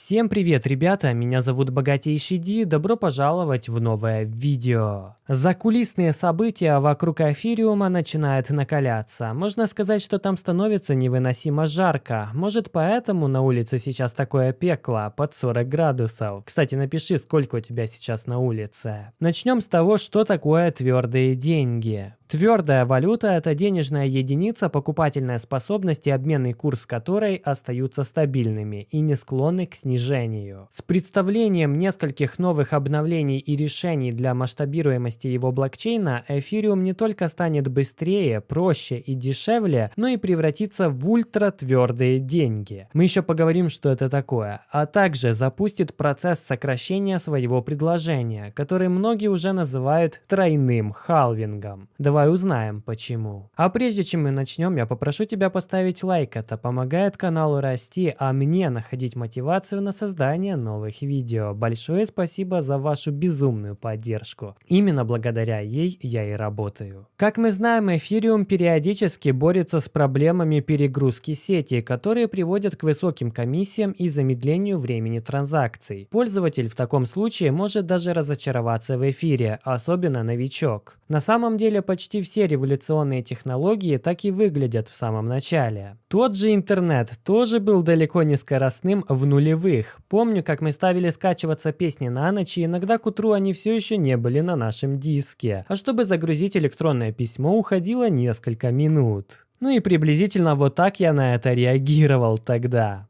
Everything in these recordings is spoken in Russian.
Всем привет, ребята! Меня зовут Богатейший Ди, добро пожаловать в новое видео. Закулисные события вокруг эфириума начинают накаляться. Можно сказать, что там становится невыносимо жарко. Может поэтому на улице сейчас такое пекло, под 40 градусов. Кстати, напиши, сколько у тебя сейчас на улице. Начнем с того, что такое твердые деньги. Твердая валюта – это денежная единица, покупательная способность и обменный курс которой остаются стабильными и не склонны к снижению. С представлением нескольких новых обновлений и решений для масштабируемости его блокчейна, эфириум не только станет быстрее, проще и дешевле, но и превратится в ультратвердые деньги. Мы еще поговорим, что это такое. А также запустит процесс сокращения своего предложения, который многие уже называют тройным халвингом. Давай узнаем, почему. А прежде чем мы начнем, я попрошу тебя поставить лайк. Это помогает каналу расти, а мне находить мотивацию на создание новых видео. Большое спасибо за вашу безумную поддержку. Именно благодаря ей я и работаю. Как мы знаем, Эфириум периодически борется с проблемами перегрузки сети, которые приводят к высоким комиссиям и замедлению времени транзакций. Пользователь в таком случае может даже разочароваться в эфире, особенно новичок. На самом деле почти все революционные технологии так и выглядят в самом начале. Тот же интернет тоже был далеко не скоростным в нулевых. Помню, как мы ставили скачиваться песни на ночь, и иногда к утру они все еще не были на нашем диске. А чтобы загрузить электронное письмо, уходило несколько минут. Ну и приблизительно вот так я на это реагировал тогда.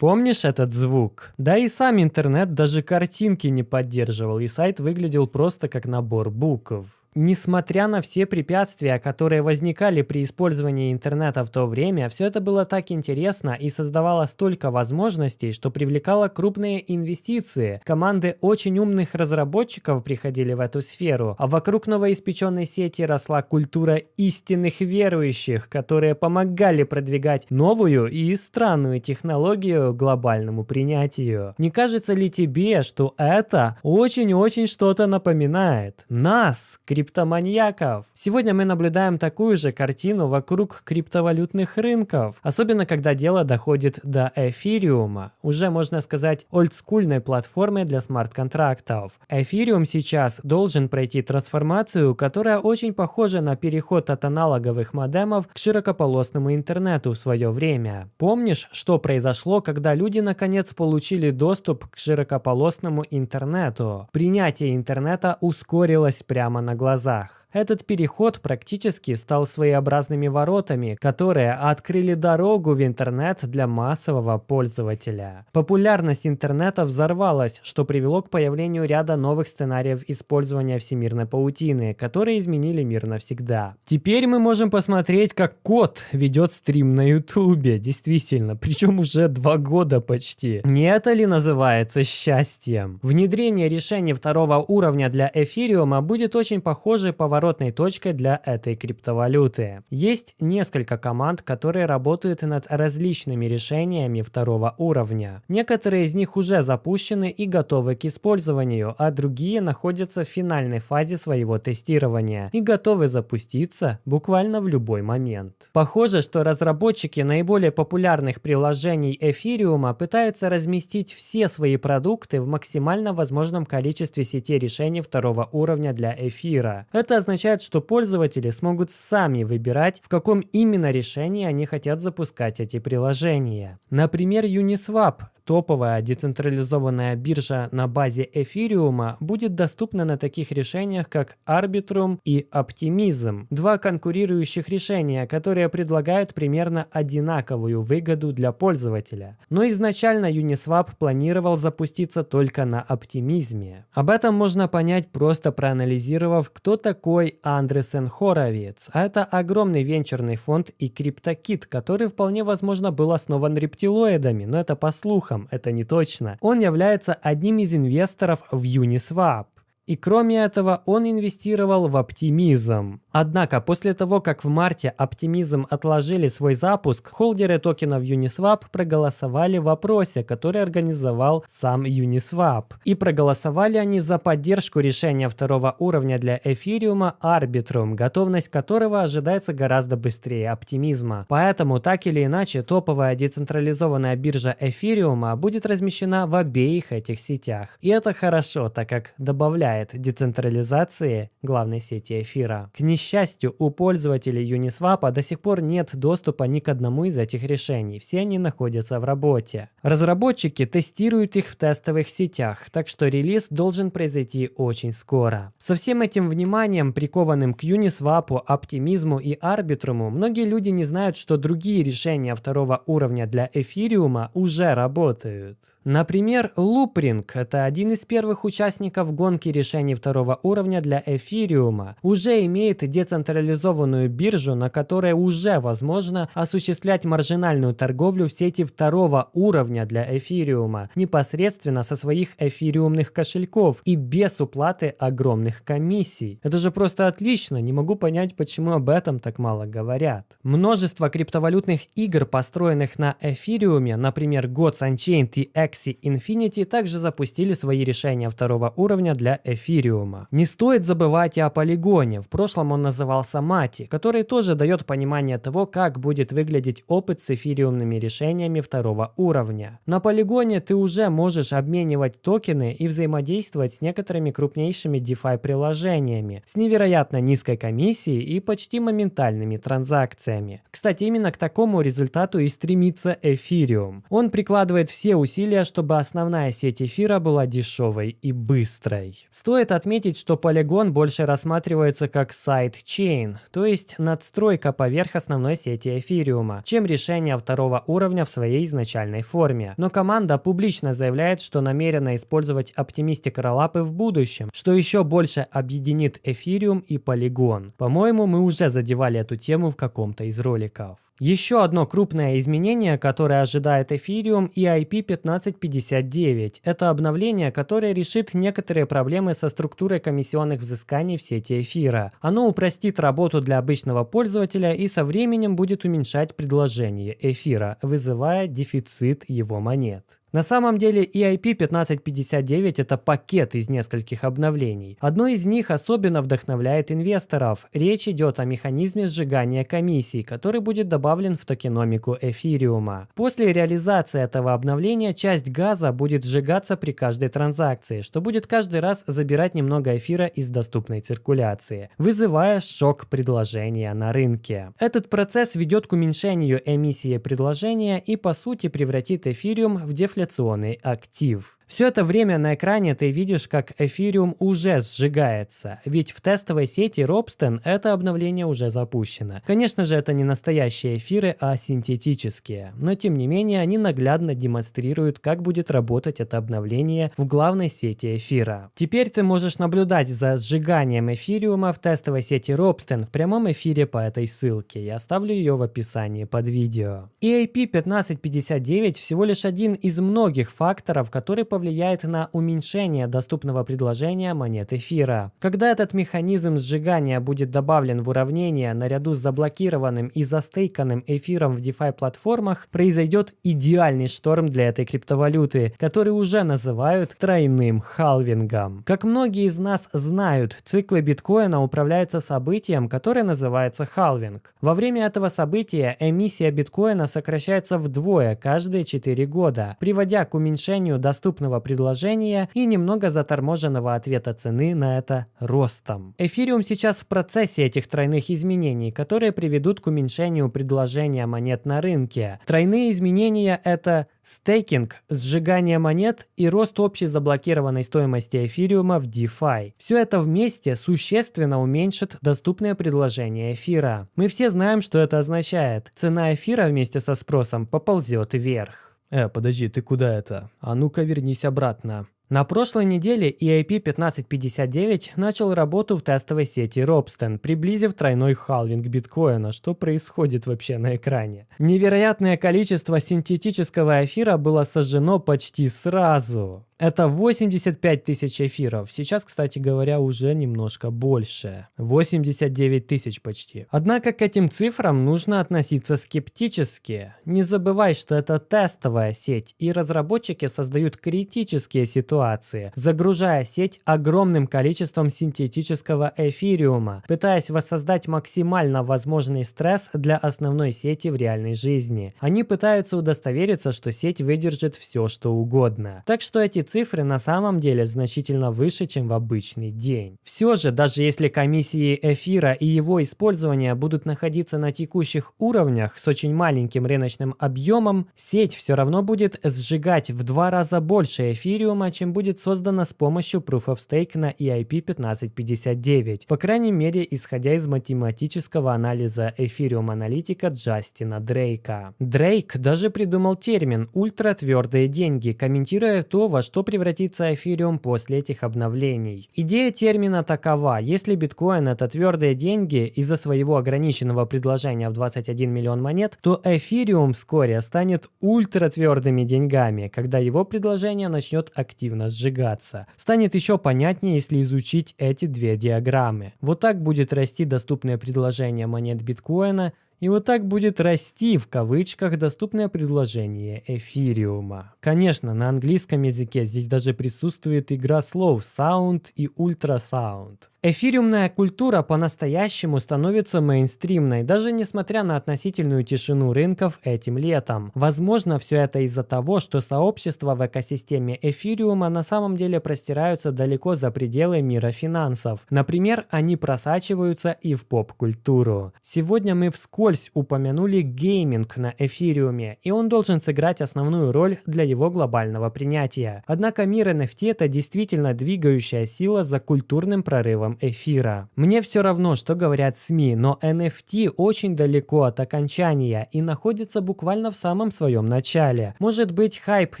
Помнишь этот звук? Да и сам интернет даже картинки не поддерживал, и сайт выглядел просто как набор букв. Несмотря на все препятствия, которые возникали при использовании интернета в то время, все это было так интересно и создавало столько возможностей, что привлекало крупные инвестиции. Команды очень умных разработчиков приходили в эту сферу, а вокруг новоиспеченной сети росла культура истинных верующих, которые помогали продвигать новую и странную технологию глобальному принятию. Не кажется ли тебе, что это очень-очень что-то напоминает? Нас, криптоманьяков. Сегодня мы наблюдаем такую же картину вокруг криптовалютных рынков, особенно когда дело доходит до эфириума, уже можно сказать олдскульной платформы для смарт-контрактов. Эфириум сейчас должен пройти трансформацию, которая очень похожа на переход от аналоговых модемов к широкополосному интернету в свое время. Помнишь, что произошло, когда люди наконец получили доступ к широкополосному интернету? Принятие интернета ускорилось прямо на глазах глазах. Этот переход практически стал своеобразными воротами, которые открыли дорогу в интернет для массового пользователя. Популярность интернета взорвалась, что привело к появлению ряда новых сценариев использования всемирной паутины, которые изменили мир навсегда. Теперь мы можем посмотреть, как кот ведет стрим на ютубе, действительно, причем уже два года почти. Не это ли называется счастьем? Внедрение решений второго уровня для эфириума будет очень похоже по поворотной точкой для этой криптовалюты. Есть несколько команд, которые работают над различными решениями второго уровня. Некоторые из них уже запущены и готовы к использованию, а другие находятся в финальной фазе своего тестирования и готовы запуститься буквально в любой момент. Похоже, что разработчики наиболее популярных приложений эфириума пытаются разместить все свои продукты в максимально возможном количестве сетей решений второго уровня для эфира. Это означает, что пользователи смогут сами выбирать, в каком именно решении они хотят запускать эти приложения. Например, Uniswap топовая децентрализованная биржа на базе эфириума будет доступна на таких решениях, как Arbitrum и Optimism, два конкурирующих решения, которые предлагают примерно одинаковую выгоду для пользователя. Но изначально Uniswap планировал запуститься только на оптимизме. Об этом можно понять просто проанализировав, кто такой Андресен Хоровиц. А это огромный венчурный фонд и криптокит, который вполне возможно был основан рептилоидами, но это по слухам слухам, это не точно. Он является одним из инвесторов в Uniswap. И кроме этого, он инвестировал в оптимизм. Однако, после того, как в марте оптимизм отложили свой запуск, холдеры токенов Uniswap проголосовали в вопросе, который организовал сам Uniswap. И проголосовали они за поддержку решения второго уровня для эфириума Arbitrum, готовность которого ожидается гораздо быстрее оптимизма. Поэтому, так или иначе, топовая децентрализованная биржа эфириума будет размещена в обеих этих сетях. И это хорошо, так как добавляет децентрализации главной сети эфира. К несчастью, у пользователей Uniswap до сих пор нет доступа ни к одному из этих решений. Все они находятся в работе. Разработчики тестируют их в тестовых сетях, так что релиз должен произойти очень скоро. Со всем этим вниманием, прикованным к Uniswap, оптимизму и арбитруму, многие люди не знают, что другие решения второго уровня для эфириума уже работают. Например, Loopring – это один из первых участников гонки решений второго уровня для эфириума. Уже имеет децентрализованную биржу, на которой уже возможно осуществлять маржинальную торговлю в сети второго уровня для эфириума, непосредственно со своих эфириумных кошельков и без уплаты огромных комиссий. Это же просто отлично, не могу понять, почему об этом так мало говорят. Множество криптовалютных игр, построенных на эфириуме, например, Gods Unchained и Axie Infinity также запустили свои решения второго уровня для эфириума. Не стоит забывать и о полигоне, в прошлом он назывался Мати, который тоже дает понимание того, как будет выглядеть опыт с эфириумными решениями второго уровня. На полигоне ты уже можешь обменивать токены и взаимодействовать с некоторыми крупнейшими DeFi приложениями с невероятно низкой комиссией и почти моментальными транзакциями. Кстати, именно к такому результату и стремится эфириум. Он прикладывает все усилия чтобы основная сеть эфира была дешевой и быстрой. Стоит отметить, что Polygon больше рассматривается как сайт-чейн, то есть надстройка поверх основной сети эфириума, чем решение второго уровня в своей изначальной форме. Но команда публично заявляет, что намерена использовать оптимистик роллапы в будущем, что еще больше объединит эфириум и Polygon. По-моему, мы уже задевали эту тему в каком-то из роликов. Еще одно крупное изменение, которое ожидает Ethereum и IP1559, это обновление, которое решит некоторые проблемы со структурой комиссионных взысканий в сети эфира. Оно упростит работу для обычного пользователя и со временем будет уменьшать предложение эфира, вызывая дефицит его монет. На самом деле EIP 1559 это пакет из нескольких обновлений. Одно из них особенно вдохновляет инвесторов. Речь идет о механизме сжигания комиссий, который будет добавлен в токеномику эфириума. После реализации этого обновления часть газа будет сжигаться при каждой транзакции, что будет каждый раз забирать немного эфира из доступной циркуляции, вызывая шок предложения на рынке. Этот процесс ведет к уменьшению эмиссии предложения и по сути превратит эфириум в дефляционный инфляционный актив. Все это время на экране ты видишь, как эфириум уже сжигается, ведь в тестовой сети Робстен это обновление уже запущено. Конечно же, это не настоящие эфиры, а синтетические, но тем не менее они наглядно демонстрируют, как будет работать это обновление в главной сети эфира. Теперь ты можешь наблюдать за сжиганием эфириума в тестовой сети Робстен в прямом эфире по этой ссылке. Я оставлю ее в описании под видео. EIP 1559 всего лишь один из многих факторов, который повлияет повлияет на уменьшение доступного предложения монет эфира. Когда этот механизм сжигания будет добавлен в уравнение наряду с заблокированным и застейканным эфиром в DeFi платформах, произойдет идеальный шторм для этой криптовалюты, который уже называют тройным халвингом. Как многие из нас знают, циклы биткоина управляются событием, которое называется халвинг. Во время этого события эмиссия биткоина сокращается вдвое каждые 4 года, приводя к уменьшению доступного рыночного предложения и немного заторможенного ответа цены на это ростом. Эфириум сейчас в процессе этих тройных изменений, которые приведут к уменьшению предложения монет на рынке. Тройные изменения – это стейкинг, сжигание монет и рост общей заблокированной стоимости эфириума в DeFi. Все это вместе существенно уменьшит доступное предложение эфира. Мы все знаем, что это означает. Цена эфира вместе со спросом поползет вверх. Э, подожди, ты куда это? А ну-ка вернись обратно. На прошлой неделе EIP 1559 начал работу в тестовой сети Робстен, приблизив тройной халвинг биткоина. Что происходит вообще на экране? Невероятное количество синтетического эфира было сожжено почти сразу. Это 85 тысяч эфиров. Сейчас, кстати говоря, уже немножко больше. 89 тысяч почти. Однако к этим цифрам нужно относиться скептически. Не забывай, что это тестовая сеть, и разработчики создают критические ситуации, загружая сеть огромным количеством синтетического эфириума, пытаясь воссоздать максимально возможный стресс для основной сети в реальной жизни. Они пытаются удостовериться, что сеть выдержит все, что угодно. Так что эти цифры на самом деле значительно выше, чем в обычный день. Все же, даже если комиссии эфира и его использование будут находиться на текущих уровнях с очень маленьким рыночным объемом, сеть все равно будет сжигать в два раза больше эфириума, чем будет создано с помощью Proof of Stake на EIP 1559, по крайней мере, исходя из математического анализа эфириум-аналитика Джастина Дрейка. Дрейк даже придумал термин «ультратвердые деньги», комментируя то, во что превратится эфириум после этих обновлений. Идея термина такова, если биткоин это твердые деньги из-за своего ограниченного предложения в 21 миллион монет, то эфириум вскоре станет ультратвердыми деньгами, когда его предложение начнет активно сжигаться. Станет еще понятнее, если изучить эти две диаграммы. Вот так будет расти доступное предложение монет биткоина и вот так будет расти в кавычках доступное предложение эфириума. Конечно, на английском языке здесь даже присутствует игра слов sound и ultrasound. Эфириумная культура по-настоящему становится мейнстримной, даже несмотря на относительную тишину рынков этим летом. Возможно, все это из-за того, что сообщества в экосистеме эфириума на самом деле простираются далеко за пределы мира финансов. Например, они просачиваются и в поп-культуру. Сегодня мы вскользь упомянули гейминг на эфириуме, и он должен сыграть основную роль для его глобального принятия. Однако мир NFT это действительно двигающая сила за культурным прорывом эфиром эфира. Мне все равно, что говорят СМИ, но NFT очень далеко от окончания и находится буквально в самом своем начале. Может быть, хайп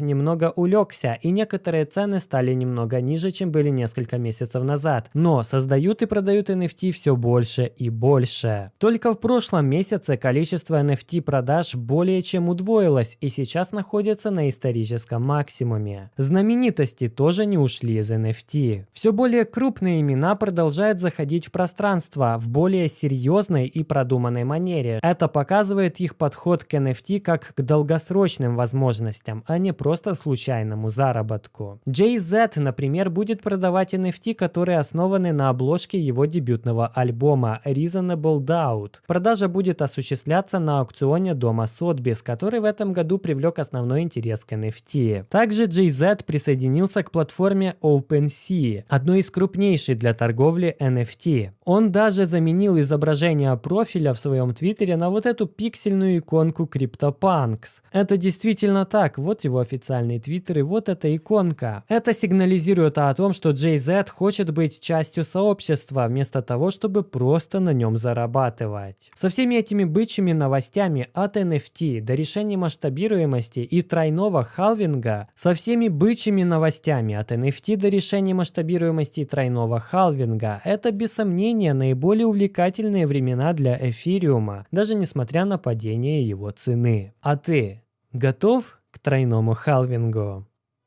немного улегся и некоторые цены стали немного ниже, чем были несколько месяцев назад, но создают и продают NFT все больше и больше. Только в прошлом месяце количество NFT продаж более чем удвоилось и сейчас находится на историческом максимуме. Знаменитости тоже не ушли из NFT. Все более крупные имена продают продолжает заходить в пространство в более серьезной и продуманной манере. Это показывает их подход к NFT как к долгосрочным возможностям, а не просто случайному заработку. Jay-Z, например, будет продавать NFT, которые основаны на обложке его дебютного альбома Reasonable Doubt. Продажа будет осуществляться на аукционе дома Sotheby's, который в этом году привлек основной интерес к NFT. Также Jay-Z присоединился к платформе OpenSea, одной из крупнейших для торговли торговли NFT. Он даже заменил изображение профиля в своем твиттере на вот эту пиксельную иконку CryptoPunks. Это действительно так, вот его официальный твиттер и вот эта иконка. Это сигнализирует о том, что JZ хочет быть частью сообщества, вместо того, чтобы просто на нем зарабатывать. Со всеми этими бычьими новостями от NFT до решения масштабируемости и тройного халвинга, со всеми бычьими новостями от NFT до решения масштабируемости и тройного халвинга, майнинга – это без сомнения наиболее увлекательные времена для эфириума, даже несмотря на падение его цены. А ты готов к тройному халвингу?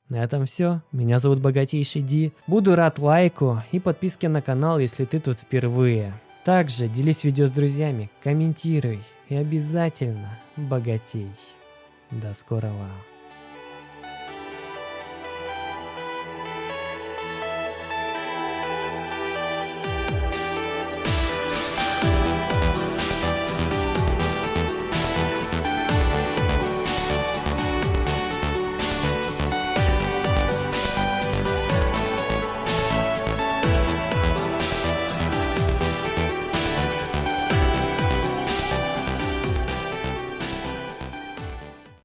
На этом все. Меня зовут Богатейший Ди. Буду рад лайку и подписке на канал, если ты тут впервые. Также делись видео с друзьями, комментируй и обязательно богатей. До скорого.